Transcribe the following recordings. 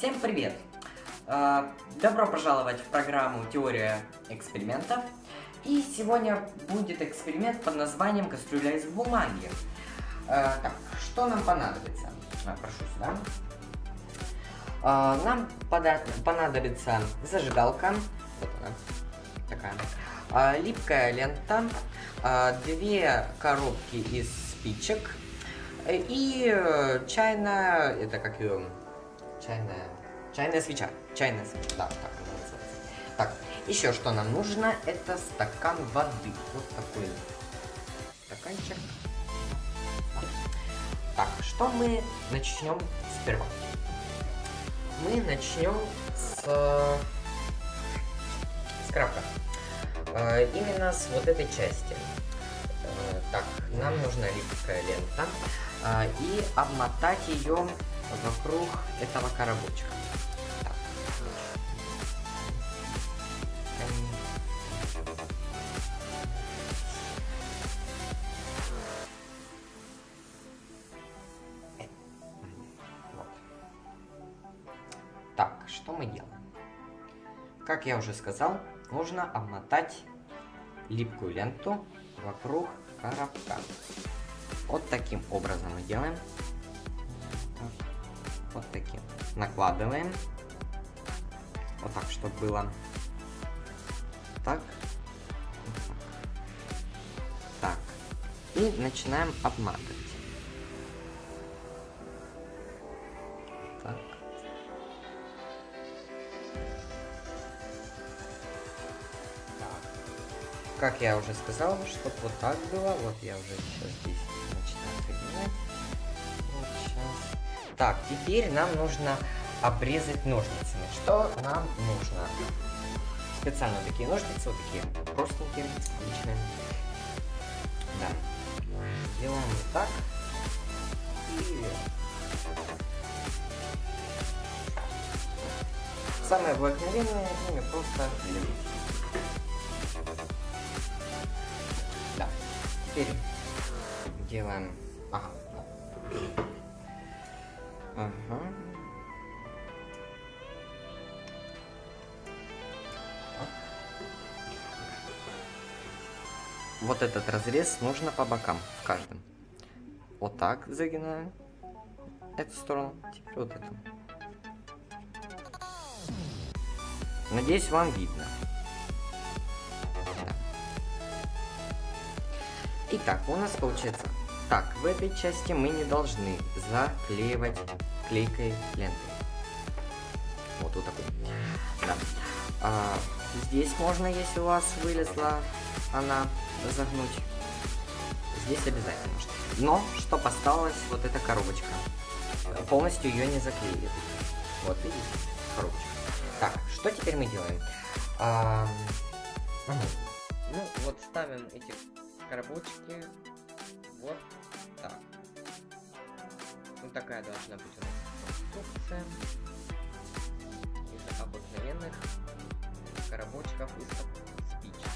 Всем привет! А, добро пожаловать в программу «Теория экспериментов». И сегодня будет эксперимент под названием «Кастрюля из бумаги». А, так, что нам понадобится? А, прошу сюда. Нам понадобится зажигалка, вот она, такая, липкая лента, две коробки из спичек и э, чайная, это как ее, чайная, чайная свеча, чайная свеча, да, так она называется. Так, еще что нам нужно, это стакан воды, вот такой стаканчик. Так, что мы начнем сперва? Мы начнем с, с крака. Э, именно с вот этой части. Э, так, нам нужна липкая лента э, и обмотать ее вокруг этого коробочка. Так, что мы делаем? Как я уже сказал, нужно обмотать липкую ленту вокруг коробка. Вот таким образом мы делаем. Вот таким. Накладываем. Вот так, чтобы было. Так. Так. И начинаем обматывать. как я уже сказал, чтобы вот так было. Вот я уже сейчас здесь Так, теперь нам нужно обрезать ножницами. Что нам нужно? Специально такие ножницы, вот такие простенькие, обычные. Да. Делаем вот так. И... Самое обыкновенное, ими просто Теперь делаем... Ага. Ага. Вот этот разрез нужно по бокам, в каждом. Вот так загинаем эту сторону, теперь вот эту. Надеюсь, вам видно. Итак, у нас получается... Так, в этой части мы не должны заклеивать клейкой лентой. Вот вот такой. Да. А, здесь можно, если у вас вылезла она, загнуть. Здесь обязательно. Но, что осталось, вот эта коробочка. Полностью ее не заклеит. Вот, видите, коробочка. Так, что теперь мы делаем? А, угу. Ну, вот ставим эти коробочки вот. Вот такая должна быть у нас конструкция из обыкновенных коробочков из спичек. спичек.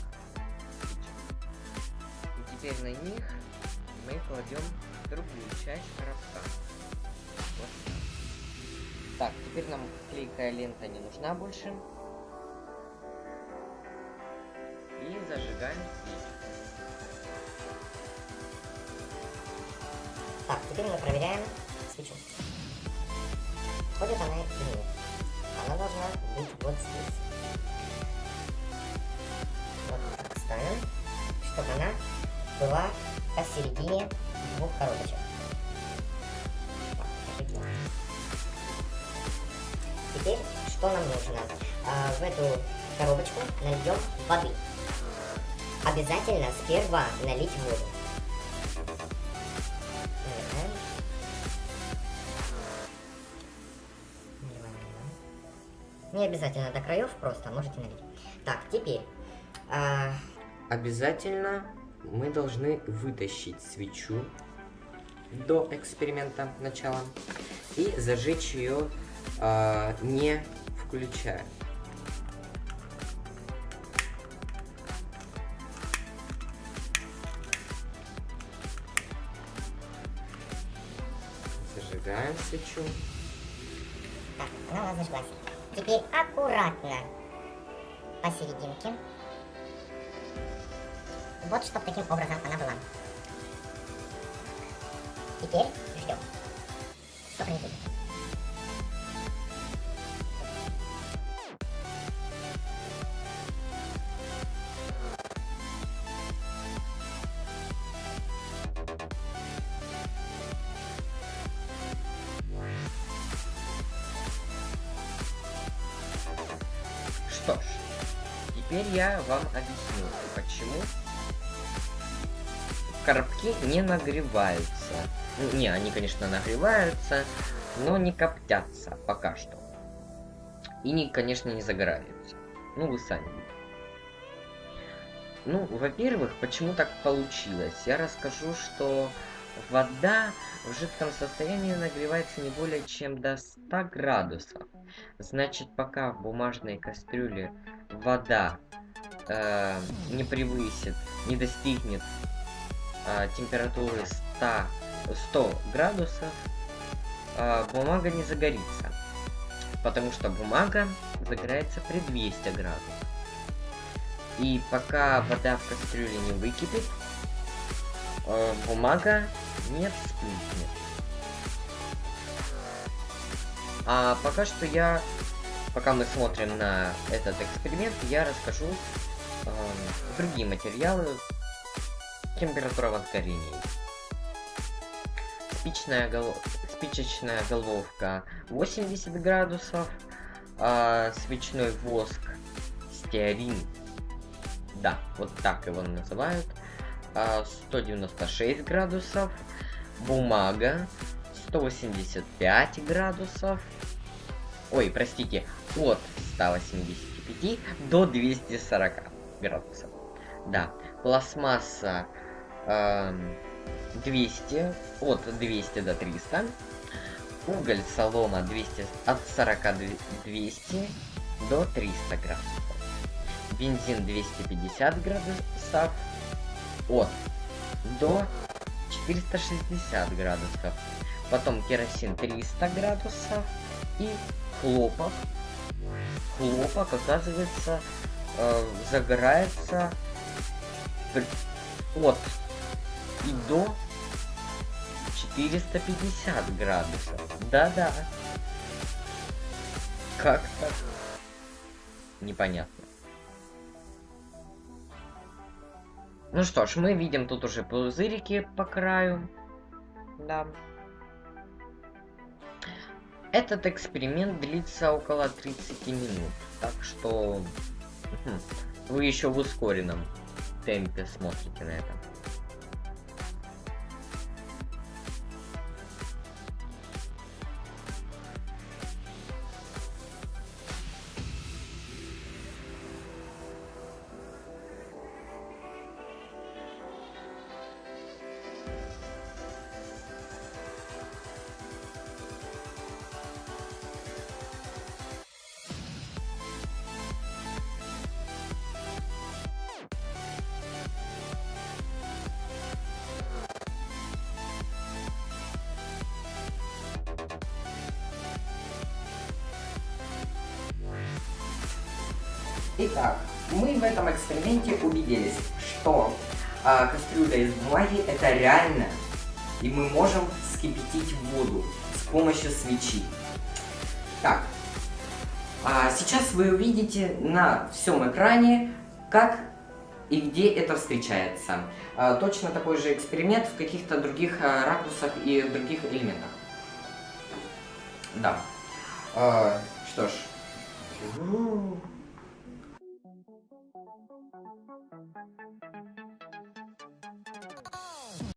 И теперь на них мы кладем другую часть коробка. Вот так. теперь нам клейкая лента не нужна больше. И зажигаем спичку. Так, теперь мы проверяем свечу. Ходит она или нет. Она должна быть вот здесь. Вот так ставим, чтобы она была посередине двух коробочек. Теперь что нам нужно? А, в эту коробочку нальем воды. Обязательно сперва налить воду. Не обязательно до краев, просто можете налить. Так, теперь... А... Обязательно мы должны вытащить свечу до эксперимента начала и зажечь ее а, не включая. Зажигаем свечу. Так, она зажглась. Теперь аккуратно посерединке. Вот, чтобы таким образом она была. Теперь ждем. Что произойдет? Что ж, теперь я вам объясню, почему коробки не нагреваются. Ну, Не, они, конечно, нагреваются, но не коптятся пока что. И, не, конечно, не загораются. Ну, вы сами видите. Ну, во-первых, почему так получилось? Я расскажу, что вода в жидком состоянии нагревается не более чем до 100 градусов. Значит, пока в бумажной кастрюле вода э, не превысит, не достигнет э, температуры 100, 100 градусов, э, бумага не загорится. Потому что бумага загорается при 200 градусов. И пока вода в кастрюле не выкипит, э, бумага не вспыхнет. А пока что я, пока мы смотрим на этот эксперимент, я расскажу э, другие материалы температура возгорения. Спичная, гол... Спичечная головка 80 градусов, а свечной воск стеарин, да, вот так его называют, а, 196 градусов, бумага 185 градусов, ой, простите, от 185 до 240 градусов. Да, пластмасса эм, 200, от 200 до 300, уголь, солома 200, от 40 до 200 до 300 градусов, бензин 250 градусов, от до 460 градусов, потом керосин 300 градусов и хлопок. Хлопок, оказывается, э, загорается от и до 450 градусов. Да-да. Как так? Непонятно. Ну что ж, мы видим тут уже пузырики по краю. Да. Этот эксперимент длится около 30 минут. Так что хм, вы еще в ускоренном темпе смотрите на это. Итак, мы в этом эксперименте убедились, что а, кастрюля из бумаги это реально, и мы можем вскипятить воду с помощью свечи. Так, а сейчас вы увидите на всем экране, как и где это встречается. А, точно такой же эксперимент в каких-то других а, ракурсах и в других элементах. Да. А, что ж.